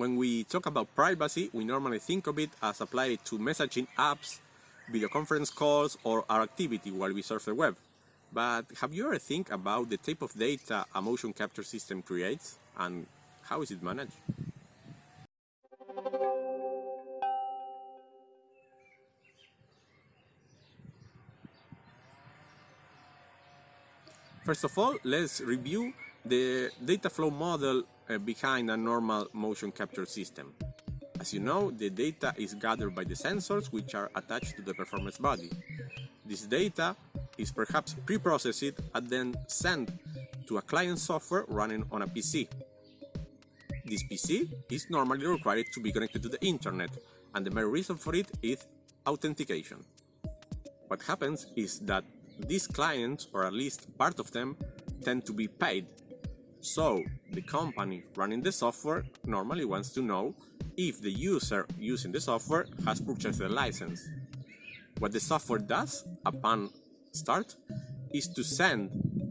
When we talk about privacy, we normally think of it as applied to messaging apps, video conference calls, or our activity while we surf the web. But have you ever think about the type of data a motion capture system creates and how is it managed? First of all, let's review the data flow model Uh, behind a normal motion capture system. As you know, the data is gathered by the sensors which are attached to the performance body. This data is perhaps pre-processed and then sent to a client software running on a PC. This PC is normally required to be connected to the internet and the main reason for it is authentication. What happens is that these clients, or at least part of them, tend to be paid. So the company running the software normally wants to know if the user using the software has purchased the license. What the software does upon start is to send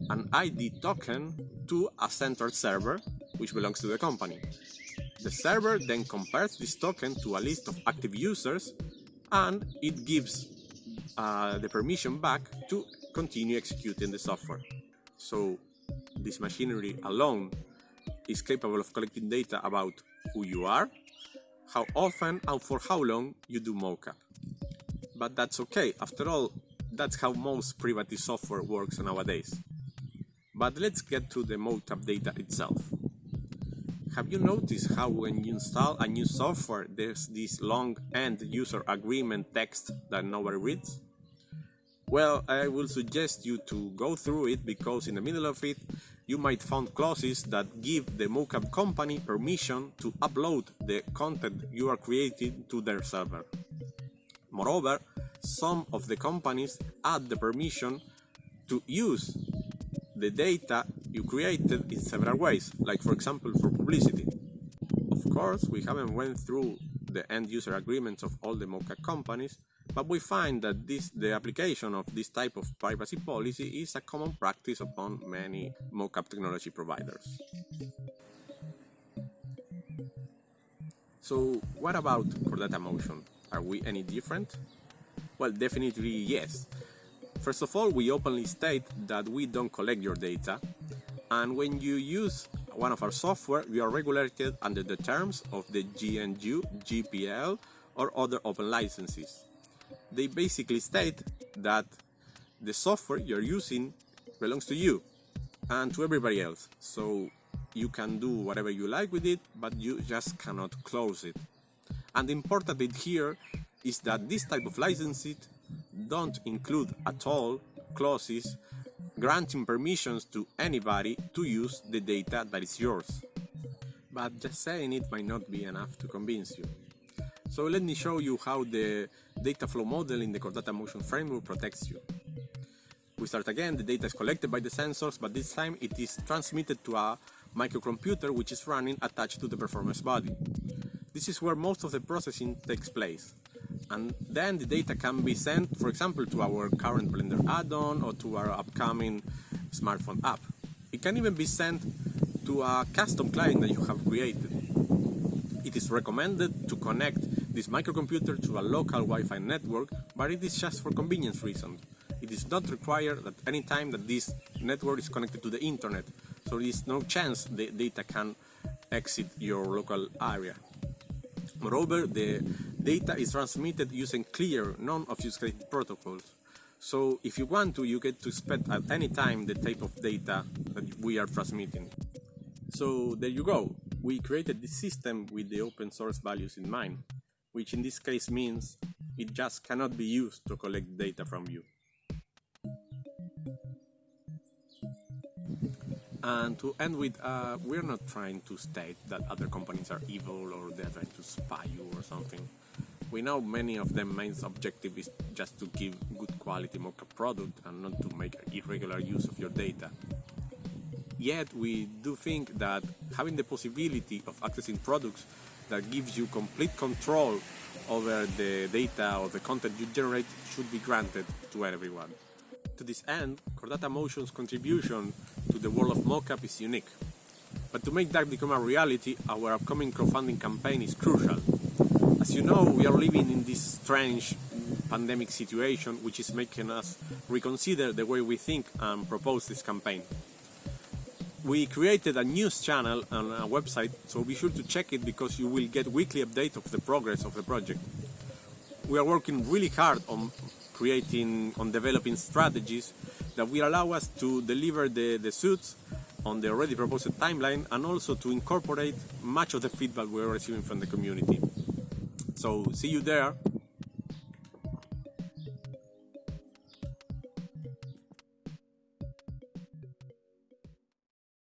an ID token to a central server which belongs to the company. The server then compares this token to a list of active users and it gives uh, the permission back to continue executing the software. So this machinery alone is capable of collecting data about who you are, how often and for how long you do mocap. But that's okay, after all, that's how most privacy software works nowadays. But let's get to the mocap data itself. Have you noticed how when you install a new software there's this long end user agreement text that nobody reads? Well, I will suggest you to go through it because in the middle of it you might find clauses that give the mocap company permission to upload the content you are creating to their server. Moreover, some of the companies add the permission to use the data you created in several ways, like for example for publicity. Of course, we haven't went through the end user agreements of all the mocap companies, but we find that this, the application of this type of privacy policy is a common practice upon many mocap technology providers. So what about Chordata Motion? Are we any different? Well, definitely yes. First of all, we openly state that we don't collect your data, and when you use one of our software, you are regulated under the terms of the GNU, GPL, or other open licenses they basically state that the software you're using belongs to you and to everybody else. So you can do whatever you like with it, but you just cannot close it. And the important bit here is that this type of licenses don't include at all clauses granting permissions to anybody to use the data that is yours. But just saying it might not be enough to convince you. So let me show you how the data flow model in the Chordata Motion framework protects you. We start again, the data is collected by the sensors, but this time it is transmitted to a microcomputer which is running attached to the performance body. This is where most of the processing takes place. And then the data can be sent, for example, to our current Blender add-on or to our upcoming smartphone app. It can even be sent to a custom client that you have created. It is recommended to connect this microcomputer to a local Wi-Fi network, but it is just for convenience reasons. It is not required at any time that this network is connected to the internet, so there is no chance the data can exit your local area. Moreover, the data is transmitted using clear, non-obfuscated protocols. So if you want to, you get to spend at any time the type of data that we are transmitting. So there you go we created this system with the open source values in mind, which in this case means it just cannot be used to collect data from you. And to end with, uh, we're not trying to state that other companies are evil or they're trying to spy you or something. We know many of them main objective is just to give good quality mocap product and not to make irregular use of your data. Yet we do think that having the possibility of accessing products that gives you complete control over the data or the content you generate should be granted to everyone. To this end, Chordata Motion's contribution to the world of mocap is unique. But to make that become a reality, our upcoming crowdfunding campaign is crucial. As you know, we are living in this strange pandemic situation which is making us reconsider the way we think and propose this campaign. We created a news channel on our website, so be sure to check it because you will get weekly update of the progress of the project. We are working really hard on creating, on developing strategies that will allow us to deliver the, the suits on the already proposed timeline and also to incorporate much of the feedback we're receiving from the community. So see you there